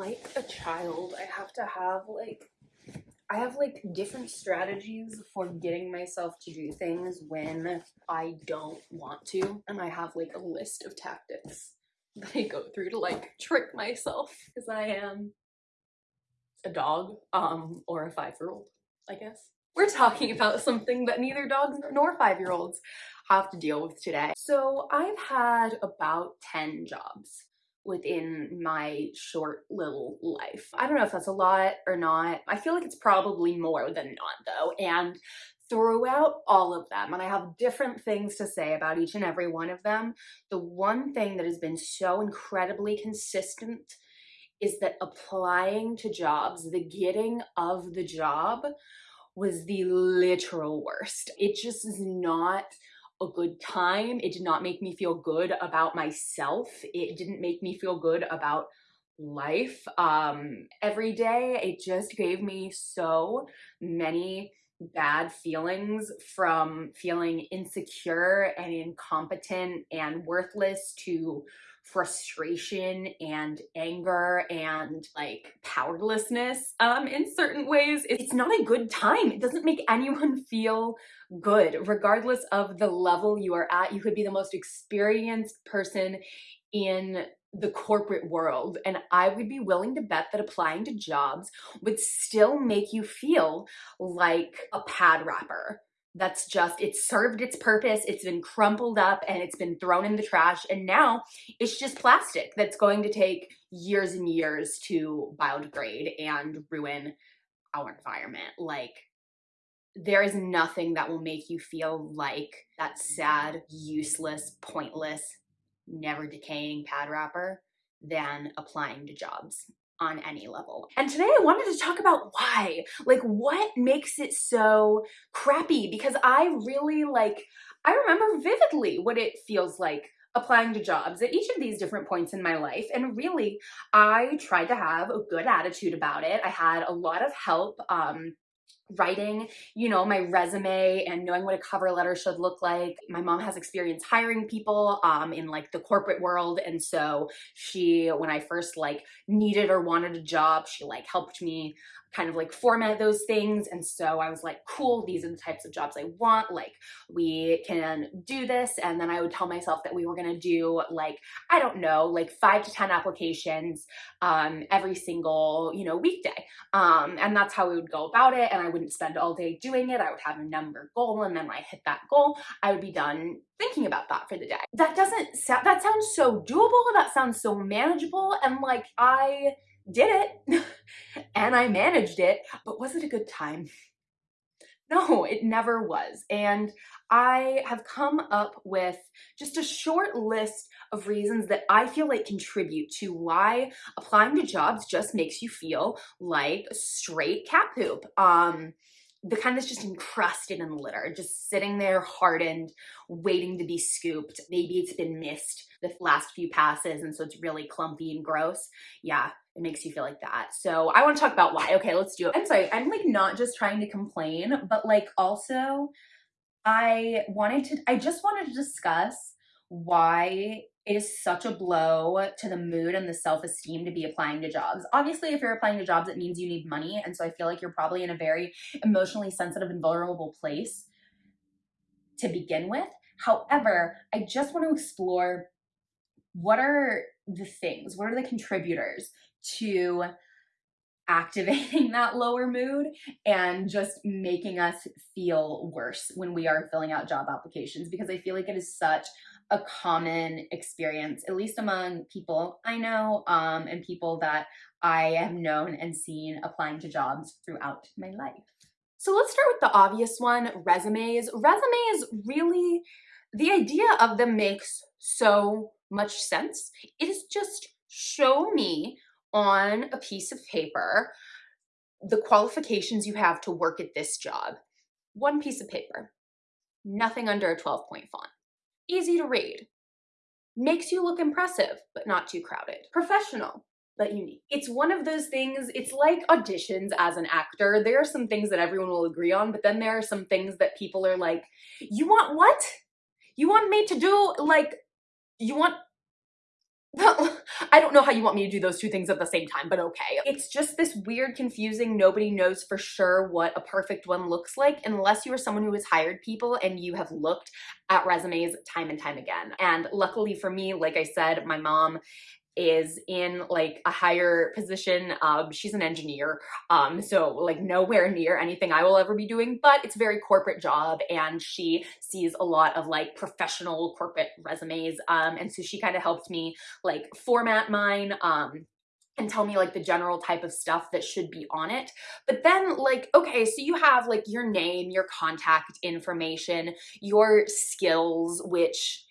like a child. I have to have like I have like different strategies for getting myself to do things when I don't want to. And I have like a list of tactics that I go through to like trick myself because I am a dog um or a five-year-old, I guess. We're talking about something that neither dogs nor five-year-olds have to deal with today. So I've had about 10 jobs within my short little life. I don't know if that's a lot or not. I feel like it's probably more than not though. And throughout all of them, and I have different things to say about each and every one of them, the one thing that has been so incredibly consistent is that applying to jobs, the getting of the job was the literal worst. It just is not a good time. It did not make me feel good about myself. It didn't make me feel good about life um, every day. It just gave me so many bad feelings from feeling insecure and incompetent and worthless to frustration and anger and like powerlessness um, in certain ways. It's not a good time. It doesn't make anyone feel good, regardless of the level you are at. You could be the most experienced person in the corporate world and I would be willing to bet that applying to jobs would still make you feel like a pad wrapper that's just it served its purpose it's been crumpled up and it's been thrown in the trash and now it's just plastic that's going to take years and years to biodegrade and ruin our environment. Like there is nothing that will make you feel like that sad useless pointless never decaying pad wrapper than applying to jobs on any level. And today I wanted to talk about why, like what makes it so crappy because I really like, I remember vividly what it feels like applying to jobs at each of these different points in my life. And really, I tried to have a good attitude about it. I had a lot of help um, writing, you know, my resume and knowing what a cover letter should look like. My mom has experience hiring people um, in like the corporate world. And so she, when I first like needed or wanted a job, she like helped me kind of like format those things. And so I was like, cool, these are the types of jobs I want. Like we can do this. And then I would tell myself that we were going to do like, I don't know, like five to 10 applications um, every single, you know, weekday. Um, and that's how we would go about it. And I wouldn't spend all day doing it. I would have a number goal. And then when I hit that goal, I would be done thinking about that for the day. That doesn't sound, that sounds so doable. That sounds so manageable. And like, I, did it and I managed it, but was it a good time? No, it never was. And I have come up with just a short list of reasons that I feel like contribute to why applying to jobs just makes you feel like straight cat poop. Um, the kind that's just encrusted in litter, just sitting there hardened, waiting to be scooped. Maybe it's been missed the last few passes and so it's really clumpy and gross. Yeah, it makes you feel like that. So I want to talk about why. Okay, let's do it. I'm sorry, I'm like not just trying to complain, but like also I wanted to, I just wanted to discuss why it is such a blow to the mood and the self-esteem to be applying to jobs. Obviously, if you're applying to jobs, it means you need money. And so I feel like you're probably in a very emotionally sensitive and vulnerable place to begin with. However, I just want to explore what are the things, what are the contributors to activating that lower mood and just making us feel worse when we are filling out job applications because I feel like it is such a common experience, at least among people I know um, and people that I have known and seen applying to jobs throughout my life. So let's start with the obvious one, resumes. Resumes really, the idea of them makes so much sense. It is just show me on a piece of paper the qualifications you have to work at this job. One piece of paper, nothing under a 12 point font. Easy to read. Makes you look impressive, but not too crowded. Professional, but unique. It's one of those things, it's like auditions as an actor. There are some things that everyone will agree on, but then there are some things that people are like, you want what? You want me to do like, you want I don't know how you want me to do those two things at the same time, but okay. It's just this weird, confusing, nobody knows for sure what a perfect one looks like unless you are someone who has hired people and you have looked at resumes time and time again. And luckily for me, like I said, my mom is in like a higher position. Um, she's an engineer, um, so like nowhere near anything I will ever be doing, but it's a very corporate job and she sees a lot of like professional corporate resumes. Um, and so she kind of helped me like format mine. Um, and tell me like the general type of stuff that should be on it. But then like, okay, so you have like your name, your contact information, your skills, which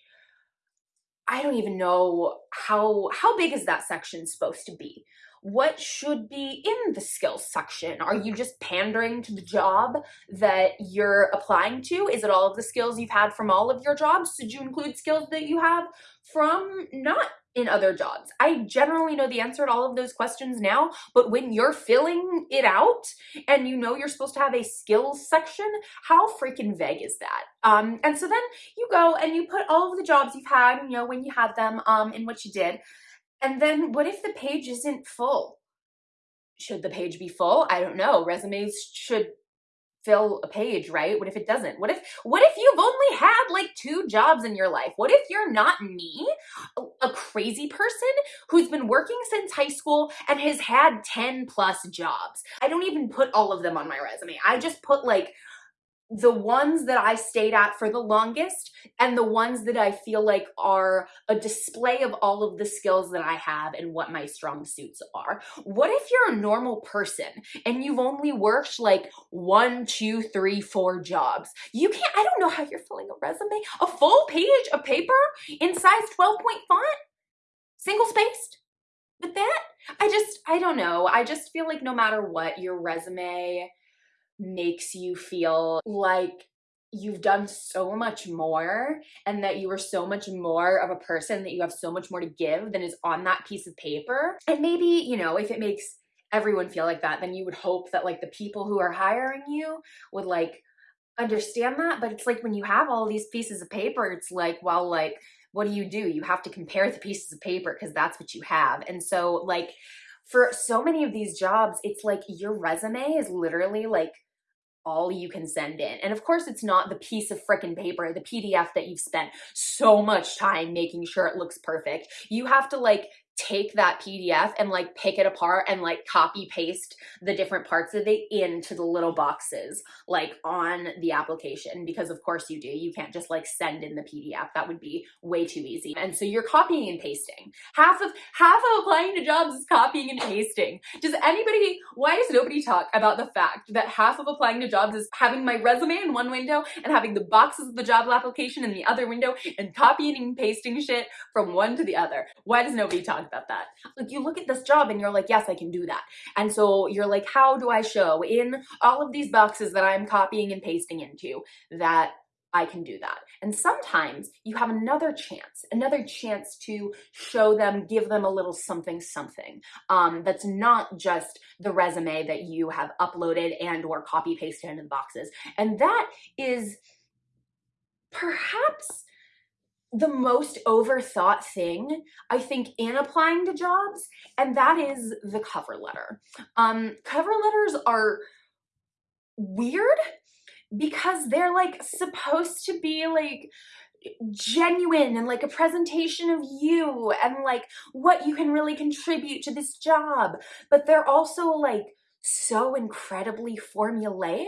I don't even know how how big is that section supposed to be? What should be in the skills section? Are you just pandering to the job that you're applying to? Is it all of the skills you've had from all of your jobs? Did you include skills that you have from not in other jobs? I generally know the answer to all of those questions now, but when you're filling it out and you know you're supposed to have a skills section, how freaking vague is that? Um, and so then you go and you put all of the jobs you've had, you know, when you had them, um, and what you did. And then what if the page isn't full? Should the page be full? I don't know. Resumes should fill a page, right? What if it doesn't? What if what if you've only had like two jobs in your life? What if you're not me, a, crazy person who's been working since high school and has had 10 plus jobs? I don't even put all of them on my resume. I just put like the ones that I stayed at for the longest and the ones that I feel like are a display of all of the skills that I have and what my strong suits are. What if you're a normal person and you've only worked like one, two, three, four jobs? You can't, I don't know how you're filling a resume. A full page of paper in size 12 point font? Single spaced? With that? I just, I don't know. I just feel like no matter what, your resume makes you feel like you've done so much more and that you are so much more of a person that you have so much more to give than is on that piece of paper. And maybe, you know, if it makes everyone feel like that, then you would hope that like the people who are hiring you would like understand that. But it's like when you have all these pieces of paper, it's like, well, like, what do you do? You have to compare the pieces of paper because that's what you have. And so like for so many of these jobs, it's like your resume is literally like all you can send in. And of course, it's not the piece of frickin' paper, the PDF that you've spent so much time making sure it looks perfect. You have to like take that PDF and like pick it apart and like copy paste the different parts of it into the little boxes like on the application because of course you do. You can't just like send in the PDF. That would be way too easy. And so you're copying and pasting. Half of half of applying to jobs is copying and pasting. Does anybody why does nobody talk about the fact that half of applying to jobs is having my resume in one window and having the boxes of the job application in the other window and copying and pasting shit from one to the other? Why does nobody talk about that. Like you look at this job and you're like, yes, I can do that. And so you're like, how do I show in all of these boxes that I'm copying and pasting into that I can do that. And sometimes you have another chance, another chance to show them, give them a little something, something um, that's not just the resume that you have uploaded and or copy pasted into the boxes. And that is perhaps the most overthought thing, I think, in applying to jobs, and that is the cover letter. Um, cover letters are weird because they're like supposed to be like genuine and like a presentation of you and like what you can really contribute to this job, but they're also like so incredibly formulaic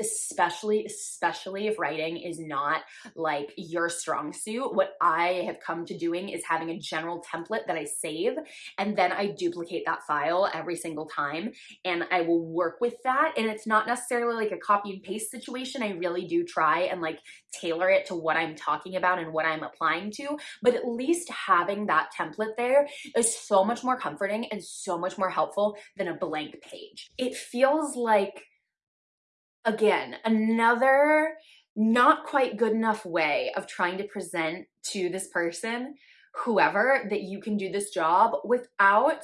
especially especially if writing is not like your strong suit what i have come to doing is having a general template that i save and then i duplicate that file every single time and i will work with that and it's not necessarily like a copy and paste situation i really do try and like tailor it to what i'm talking about and what i'm applying to but at least having that template there is so much more comforting and so much more helpful than a blank page. It feels like again, another not quite good enough way of trying to present to this person, whoever, that you can do this job without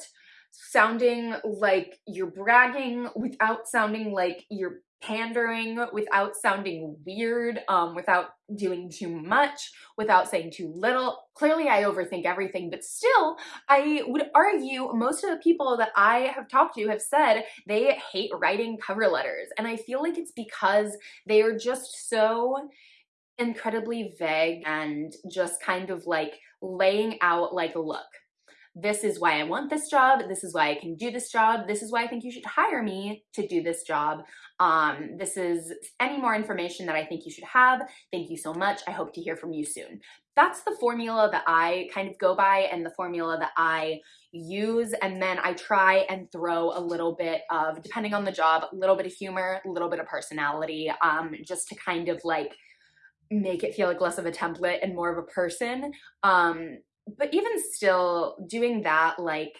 sounding like you're bragging without sounding like you're pandering without sounding weird, um, without doing too much, without saying too little. Clearly I overthink everything, but still I would argue most of the people that I have talked to have said they hate writing cover letters. And I feel like it's because they are just so incredibly vague and just kind of like laying out like, a look, this is why I want this job. This is why I can do this job. This is why I think you should hire me to do this job. Um, this is any more information that I think you should have. Thank you so much. I hope to hear from you soon. That's the formula that I kind of go by and the formula that I use. And then I try and throw a little bit of, depending on the job, a little bit of humor, a little bit of personality, um, just to kind of like make it feel like less of a template and more of a person. Um, but even still doing that, like,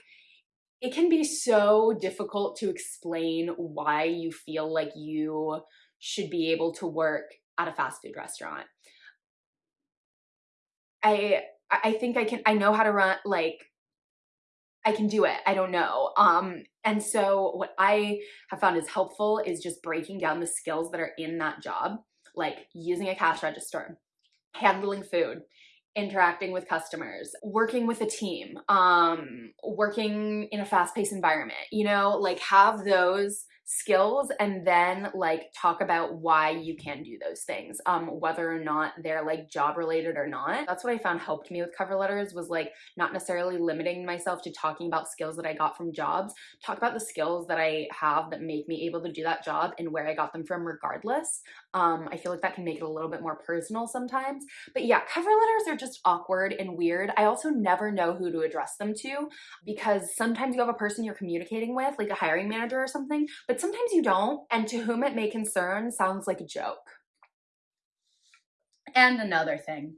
it can be so difficult to explain why you feel like you should be able to work at a fast food restaurant. I I think I can I know how to run like I can do it. I don't know. Um and so what I have found is helpful is just breaking down the skills that are in that job, like using a cash register, handling food, interacting with customers, working with a team, um, working in a fast-paced environment, you know, like have those skills and then like talk about why you can do those things um whether or not they're like job related or not. That's what i found helped me with cover letters was like not necessarily limiting myself to talking about skills that i got from jobs. Talk about the skills that i have that make me able to do that job and where i got them from regardless um i feel like that can make it a little bit more personal sometimes but yeah cover letters are just awkward and weird i also never know who to address them to because sometimes you have a person you're communicating with like a hiring manager or something but sometimes you don't, and to whom it may concern sounds like a joke. And another thing,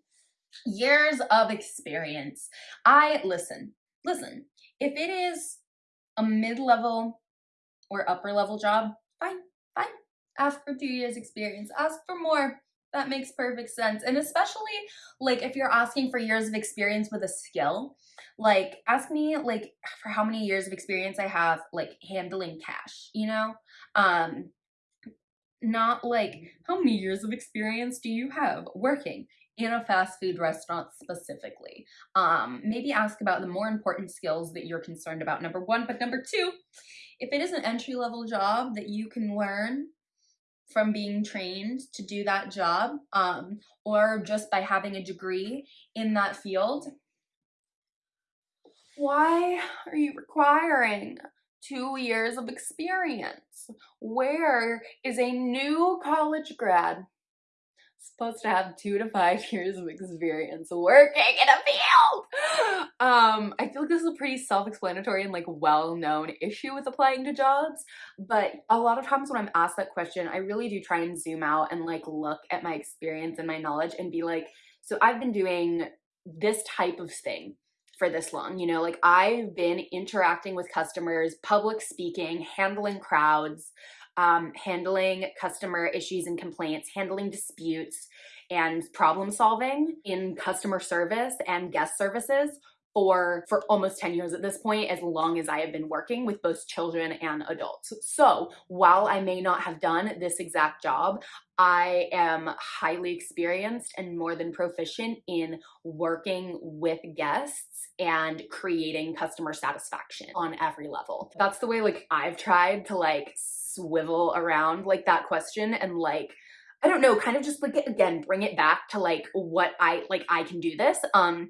years of experience. I, listen, listen, if it is a mid-level or upper level job, fine, fine. Ask for two years experience, ask for more. That makes perfect sense. And especially like if you're asking for years of experience with a skill, like ask me like for how many years of experience I have like handling cash, you know? Um not like how many years of experience do you have working in a fast food restaurant specifically. Um, maybe ask about the more important skills that you're concerned about, number one. But number two, if it is an entry level job that you can learn from being trained to do that job um, or just by having a degree in that field. Why are you requiring two years of experience? Where is a new college grad supposed to have two to five years of experience working in a field. Um, I feel like this is a pretty self-explanatory and like well-known issue with applying to jobs, but a lot of times when I'm asked that question, I really do try and zoom out and like look at my experience and my knowledge and be like, so I've been doing this type of thing for this long. You know, like I've been interacting with customers, public speaking, handling crowds, um, handling customer issues and complaints, handling disputes, and problem solving in customer service and guest services for for almost 10 years at this point as long as I have been working with both children and adults. So while I may not have done this exact job, I am highly experienced and more than proficient in working with guests and creating customer satisfaction on every level. That's the way like I've tried to like swivel around like that question and like I don't know, kind of just like again bring it back to like what I like I can do this. Um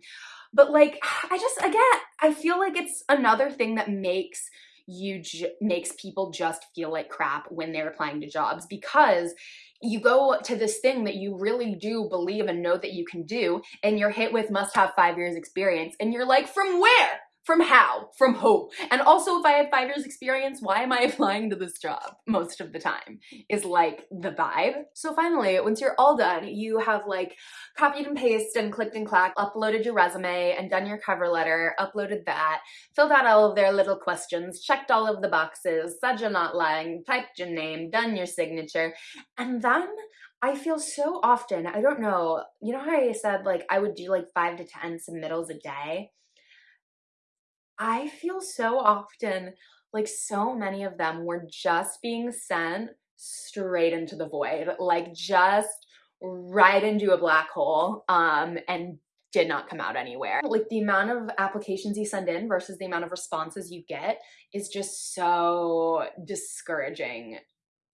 but like I just again I feel like it's another thing that makes you makes people just feel like crap when they're applying to jobs because you go to this thing that you really do believe and know that you can do and you're hit with must have five years experience and you're like from where from how? From who? And also, if I have five years experience, why am I applying to this job most of the time? Is like the vibe. So finally, once you're all done, you have like copied and pasted and clicked and clacked, uploaded your resume and done your cover letter, uploaded that, filled out all of their little questions, checked all of the boxes, said you're not lying, typed your name, done your signature, and then I feel so often, I don't know, you know how I said like I would do like five to 10 submittals a day? I feel so often like so many of them were just being sent straight into the void, like just right into a black hole um, and did not come out anywhere. Like the amount of applications you send in versus the amount of responses you get is just so discouraging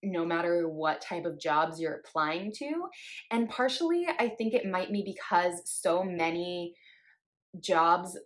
no matter what type of jobs you're applying to. And partially, I think it might be because so many jobs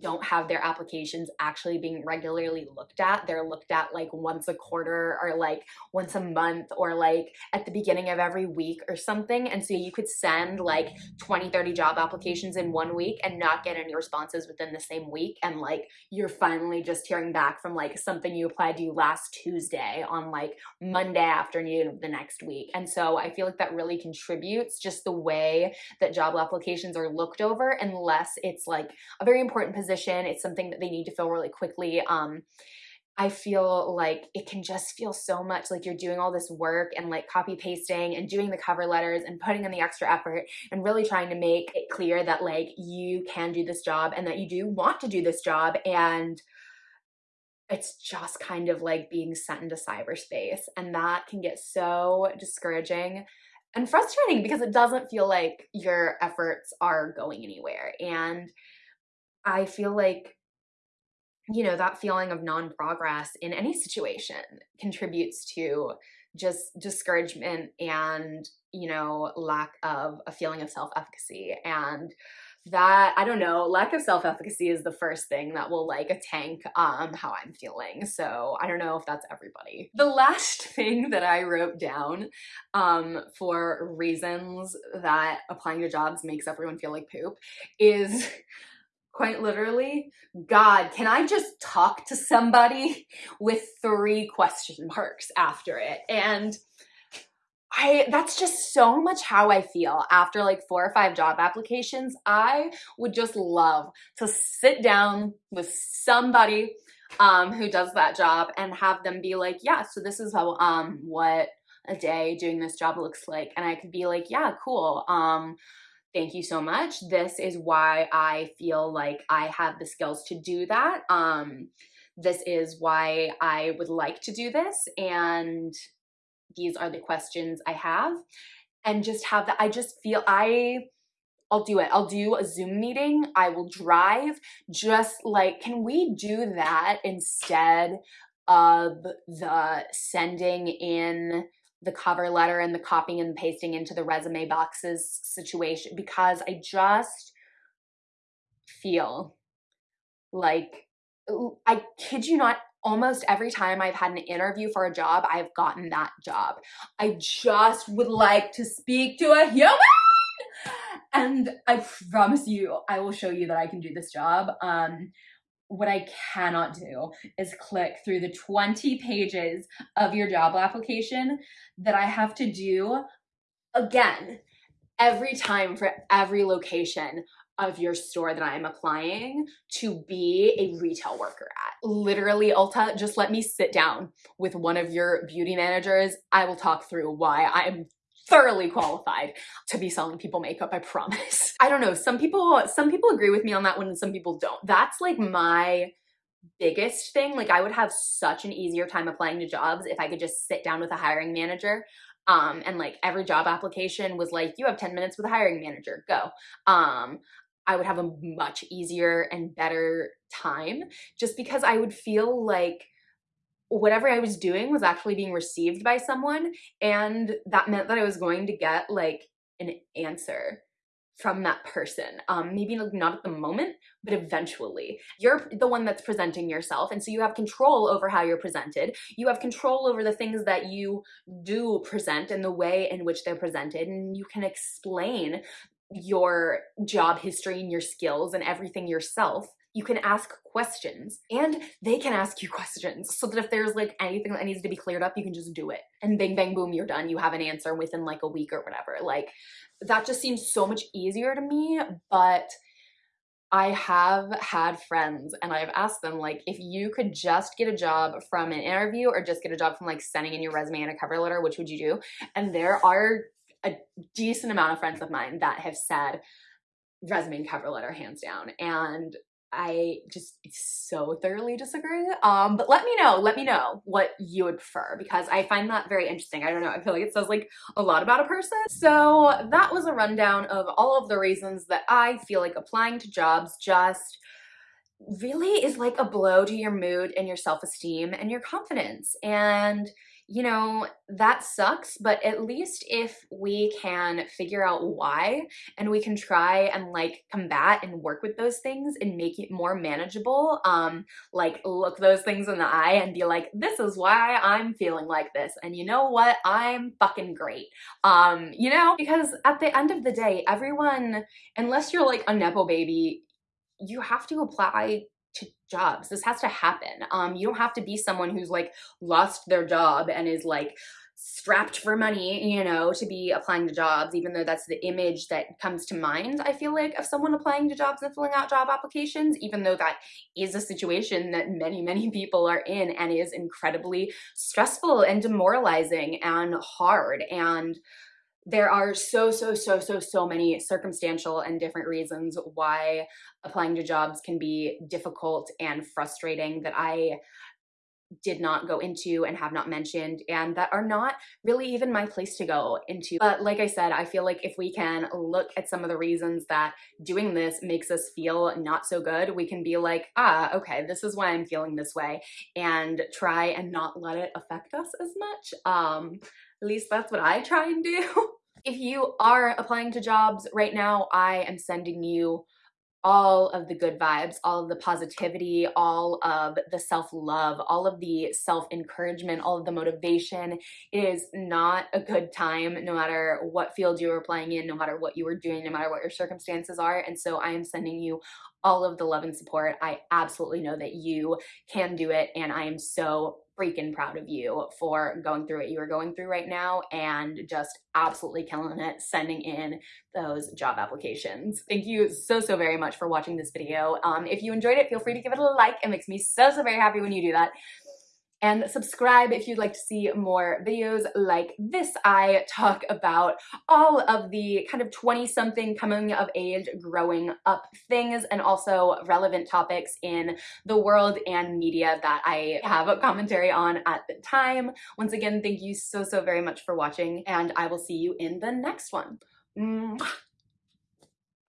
don't have their applications actually being regularly looked at. They're looked at like once a quarter or like once a month or like at the beginning of every week or something. And so you could send like 20, 30 job applications in one week and not get any responses within the same week. And like you're finally just hearing back from like something you applied to last Tuesday on like Monday afternoon of the next week. And so I feel like that really contributes just the way that job applications are looked over unless it's like a very important position position. It's something that they need to fill really quickly. Um, I feel like it can just feel so much like you're doing all this work and like copy pasting and doing the cover letters and putting in the extra effort and really trying to make it clear that like you can do this job and that you do want to do this job and it's just kind of like being sent into cyberspace and that can get so discouraging and frustrating because it doesn't feel like your efforts are going anywhere and I feel like, you know, that feeling of non progress in any situation contributes to just discouragement and, you know, lack of a feeling of self efficacy. And that i don't know lack of self-efficacy is the first thing that will like a tank um how i'm feeling so i don't know if that's everybody the last thing that i wrote down um for reasons that applying to jobs makes everyone feel like poop is quite literally, God, can I just talk to somebody with three question marks after it? And I that's just so much how I feel after like four or five job applications. I would just love to sit down with somebody um, who does that job and have them be like, yeah, so this is how um what a day doing this job looks like. And I could be like, yeah, cool. Um, thank you so much. This is why I feel like I have the skills to do that. Um, this is why I would like to do this. And these are the questions I have. And just have that. I just feel I. I'll do it. I'll do a Zoom meeting. I will drive. Just like, can we do that instead of the sending in the cover letter and the copying and pasting into the resume boxes situation because I just feel like I kid you not almost every time I've had an interview for a job, I've gotten that job. I just would like to speak to a human. And I promise you, I will show you that I can do this job. Um, what I cannot do is click through the 20 pages of your job application that I have to do again every time for every location of your store that I'm applying to be a retail worker at. Literally, Ulta, just let me sit down with one of your beauty managers. I will talk through why I'm thoroughly qualified to be selling people makeup, I promise. I don't know, some people some people agree with me on that one and some people don't. That's like my biggest thing. Like I would have such an easier time applying to jobs if I could just sit down with a hiring manager um, and like every job application was like, you have 10 minutes with a hiring manager, go. Um, I would have a much easier and better time just because I would feel like whatever I was doing was actually being received by someone. And that meant that I was going to get like an answer from that person. Um, maybe not at the moment, but eventually. You're the one that's presenting yourself. And so you have control over how you're presented. You have control over the things that you do present and the way in which they're presented. And you can explain your job history and your skills and everything yourself you can ask questions and they can ask you questions so that if there's like anything that needs to be cleared up, you can just do it. And bang, bang, boom, you're done. You have an answer within like a week or whatever. Like that just seems so much easier to me. But I have had friends and I've asked them like if you could just get a job from an interview or just get a job from like sending in your resume and a cover letter, which would you do? And there are a decent amount of friends of mine that have said resume and cover letter hands down. And I just so thoroughly disagree. Um, but let me know, let me know what you would prefer because I find that very interesting. I don't know, I feel like it says like a lot about a person. So that was a rundown of all of the reasons that I feel like applying to jobs just really is like a blow to your mood and your self-esteem and your confidence. And you know, that sucks, but at least if we can figure out why and we can try and like combat and work with those things and make it more manageable, um, like look those things in the eye and be like, this is why I'm feeling like this. And you know what? I'm fucking great. Um, you know, because at the end of the day, everyone, unless you're like a Nepo baby, you have to apply to jobs. This has to happen. Um, you don't have to be someone who's like lost their job and is like strapped for money, you know, to be applying to jobs, even though that's the image that comes to mind, I feel like, of someone applying to jobs and filling out job applications, even though that is a situation that many, many people are in and is incredibly stressful and demoralizing and hard. And there are so, so, so, so, so many circumstantial and different reasons why applying to jobs can be difficult and frustrating that I did not go into and have not mentioned and that are not really even my place to go into. But like I said, I feel like if we can look at some of the reasons that doing this makes us feel not so good, we can be like, ah, okay, this is why I'm feeling this way and try and not let it affect us as much. Um, at least that's what I try and do. if you are applying to jobs right now, I am sending you all of the good vibes, all of the positivity, all of the self-love, all of the self-encouragement, all of the motivation. It is not a good time no matter what field you are applying in, no matter what you are doing, no matter what your circumstances are. And so I am sending you all of the love and support. I absolutely know that you can do it and I am so freaking proud of you for going through what you are going through right now and just absolutely killing it sending in those job applications. Thank you so, so very much for watching this video. Um, if you enjoyed it, feel free to give it a like. It makes me so, so very happy when you do that and subscribe if you'd like to see more videos like this. I talk about all of the kind of 20 something coming of age growing up things and also relevant topics in the world and media that I have a commentary on at the time. Once again, thank you so, so very much for watching and I will see you in the next one. Mwah.